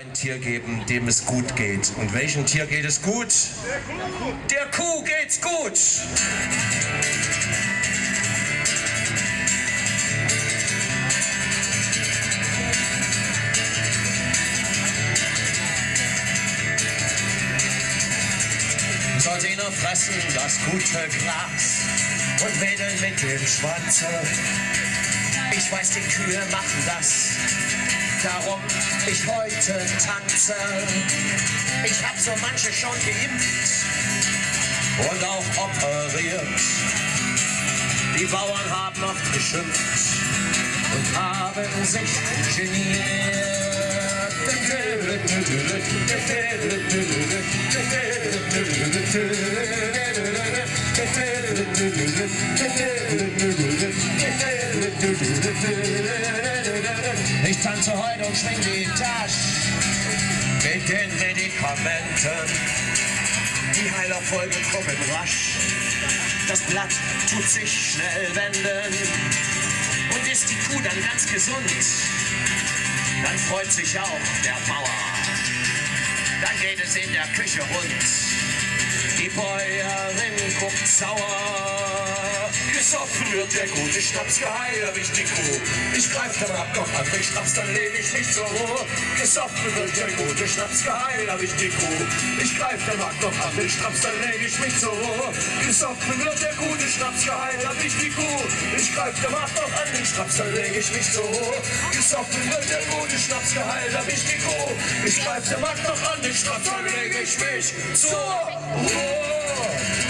ein Tier geben, dem es gut geht. Und welchem Tier geht es gut? Der Kuh geht's gut. Ihn fressen das gute Gras und wedeln mit dem Schwanze. Ich weiß, die Kühe machen das, darum ich heute tanze. Ich hab so manche schon geimpft und auch operiert. Die Bauern haben oft geschimpft und haben sich geniert. Ich tanze heute und schwing die Tasche mit den Medikamenten. Die Heilerfolge kommen rasch. Das Blatt tut sich schnell wenden. Und ist die Kuh dann ganz gesund, dann freut sich auch der Bauer. Dann geht es in der Küche rund. Die Bäuerin guckt sauer. Gesoffen wird der gute Schnaps hab ich die Kuh. Ich greif dann ab, doch an den Schnaps, dann leg ich mich zur Ruhe. Gesoffen wird der gute Schnaps hab ich die Kuh. Ich greif dann ab, doch an den Schnaps, dann leg ich mich zur Ruhe. Gesoffen wird der gute Schnaps hab ich die Kuh. Ich greif dann ab, doch an den Schnaps, dann leg ich mich zur Ruhe. Gesoffen wird der gute Schnaps hab ich die Kuh. Ich greif dann ab, doch an den Schnaps, dann leg ich mich zur Ruhe.